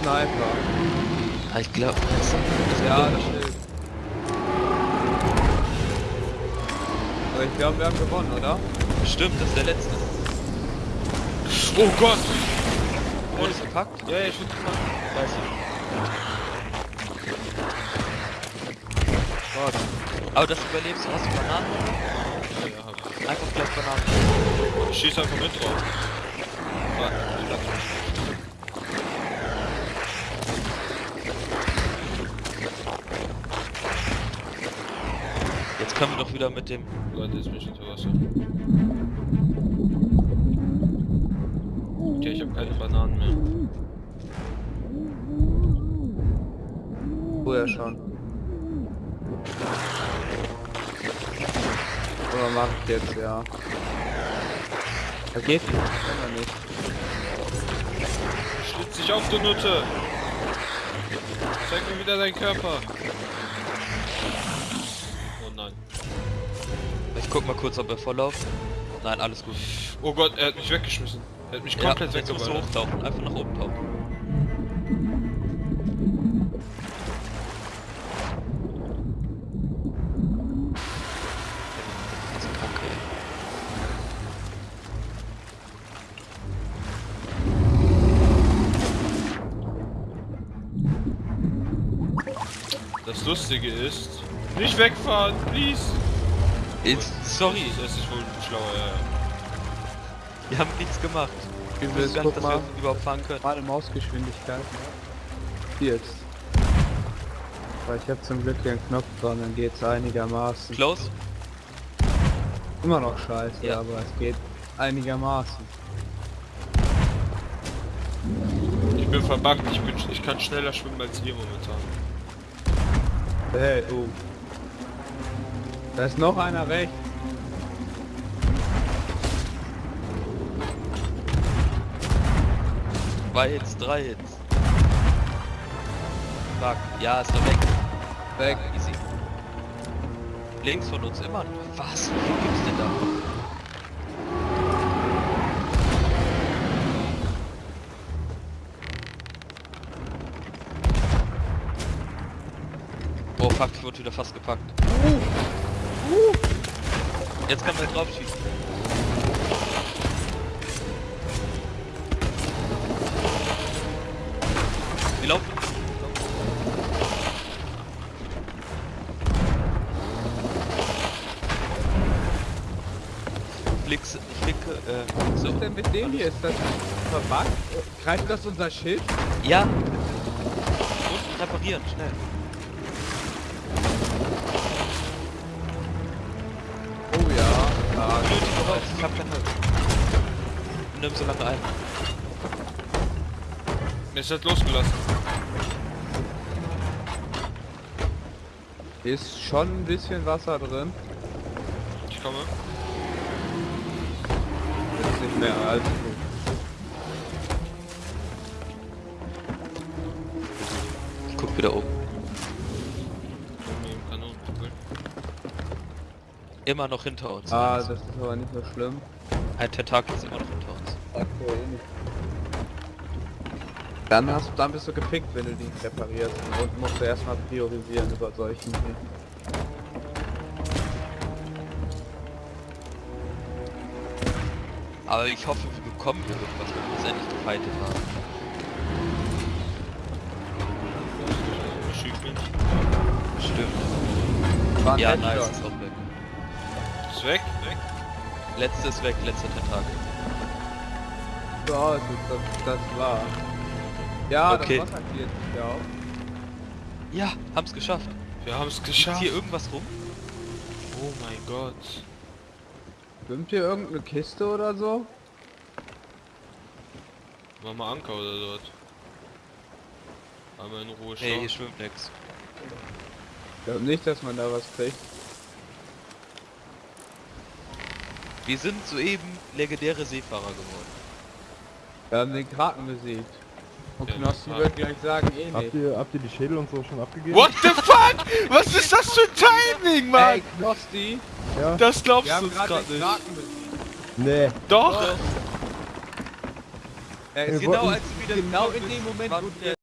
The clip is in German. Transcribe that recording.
Sniper. Ah, Ich glaube, Ja, das stimmt. Aber ich glaube, wir haben gewonnen, oder? stimmt, das ist der letzte. Oh Gott! Wurde es gepackt? Ja, ja, ich bin. Weiß Warte. ich. Aber das überlebst du, hast du Bananen? Ja, ja, hab ich. Einfach gleich Bananen. Ich schieß einfach mit drauf. Warte, ich lass mich. Jetzt können wir doch wieder mit dem... Leute, ist mich unter Wasser. Okay, ich habe keine Bananen mehr. Früher schon. Oder mach ich jetzt, ja. Da geht nicht, kann er nicht. Schlitz dich auf, du Nutte! Zeig mir wieder deinen Körper! Nein. Ich guck mal kurz, ob er volllauft. Nein, alles gut. Oh Gott, er hat mich weggeschmissen. Er hat mich komplett ja, hochtauchen. Einfach nach oben tauchen. Das Lustige ist... Nicht wegfahren, please! Jetzt, sorry, Das ist wohl schlauer, ja. ja. wir haben nichts gemacht. Ich Übel, wusste gar nicht, dass wir mal. überhaupt fahren können. Gerade Mausgeschwindigkeit. Hier jetzt. Weil ich habe zum Glück hier einen Knopf dran, dann geht's einigermaßen. Close? Immer noch scheiße, Ja. aber es geht einigermaßen. Ich bin verbuggt, ich, bin, ich kann schneller schwimmen als ihr momentan. Hey, oh. Da ist noch einer rechts. Zwei Hits, drei Hits. Fuck, ja, ist er weg. Weg. Ja, easy. Links von uns immer noch. Was? Viel gibt's denn da? Fuck, ich wurde wieder fast gepackt. Jetzt kann man drauf schießen. Wir laufen. Flix, flicke, äh, Was so. ist denn mit dem hier? Ist das verbuggt? Greift das unser Schild? Ja. Und reparieren, schnell. Holz, ich hab kein Holz. Nimm so lange ein. Mir ist halt losgelassen. ist schon ein bisschen Wasser drin. Ich komme. Ist nicht mehr allzu gut. Ich guck wieder oben. Immer noch hinter uns. Ah, das ist aber nicht so schlimm. Ein Tentakel ist immer noch hinter uns. Okay, nicht. Dann hast dann bist du gepickt, wenn du die reparierst und musst du erstmal priorisieren über solchen hier. Aber ich hoffe, wir bekommen irgendwas, wenn wir uns endlich gefightet haben. Stimmt. War Ja, nice, ist weg. Letzte ist weg, letzter Tentakel. So aus, das, das war. Ja, Okay. das Wasser geht ja auch. Ja, haben's geschafft. Wir haben es Ist geschafft. hier irgendwas rum? Oh mein Gott. Schwimmt hier irgendeine Kiste oder so? Mach mal Anker oder dort. Einmal in Ruhe Nee, schauen. hier schwimmt nix. Ich glaube nicht, dass man da was kriegt. Wir sind soeben legendäre Seefahrer geworden. Wir haben den Kraken besiegt. Und Ja, Knossi wird gleich sagen, eh nicht. Habt ihr, habt ihr die Schädel und so schon abgegeben? What the fuck? Was ist das für ein Timing, Mann? Ey, Knossi, Ja? Das glaubst wir du gerade nicht. Nee. Doch. Er ist wollten- genau, als wieder genau in dem Moment, wo wir